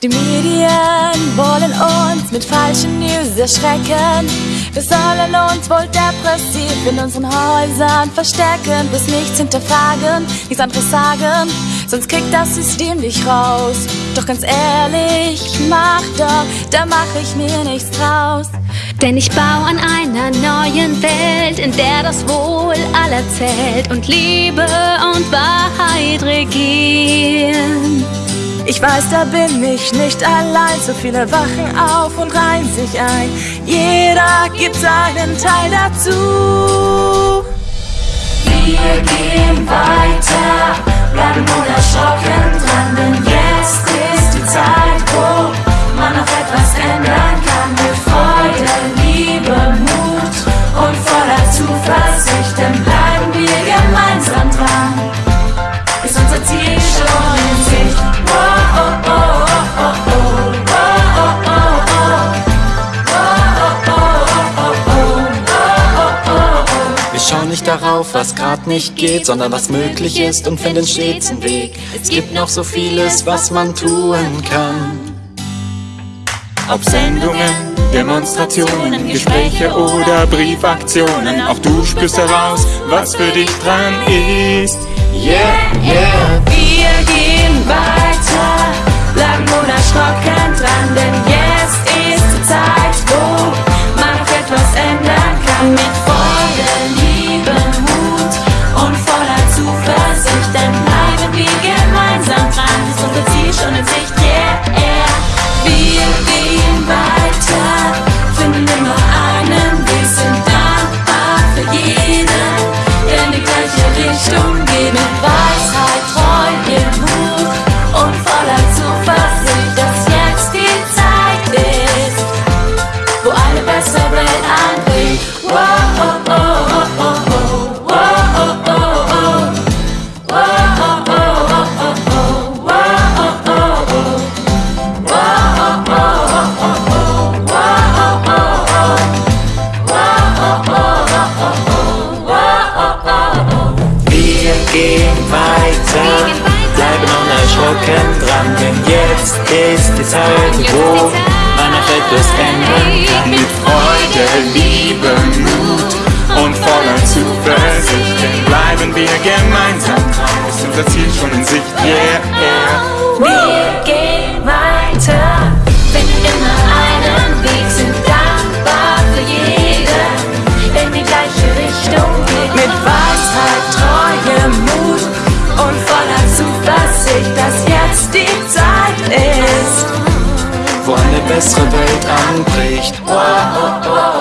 Die Medien wollen uns mit falschen News erschrecken. Wir sollen uns wohl depressiv in unseren Häusern verstecken, bis nichts hinterfragen, nichts anderes sagen, sonst kriegt das System dich raus. Doch ganz ehrlich, mach doch, da mach ich mir nichts draus. Denn ich baue an einer neuen Welt, in der das Wohl aller zählt und Liebe und Wahrheit regieren. Ich weiß, da bin ich nicht allein. So viele wachen auf und reihen sich ein. Jeder gibt seinen Teil dazu. Wir gehen weiter, Wir schauen nicht darauf, was grad nicht geht, sondern was möglich ist und finden stets einen Weg. Es gibt noch so vieles, was man tun kann. Ob Sendungen, Demonstrationen, Gespräche oder Briefaktionen, auch du spürst heraus, was für dich dran ist. Yeah, yeah. stone. Gehen weiter, bleiben unerschrocken dran, denn jetzt ist die Zeit, wo man noch etwas ändern kann. Mit Freude, Liebe, Mut und voller Zuversicht, denn bleiben wir gemeinsam. Dran, ist unser Ziel schon in Sicht, yeah, yeah. Voller Zuversicht, dass jetzt die Zeit ist. Wo eine bessere Welt anbricht. Oh, oh, oh.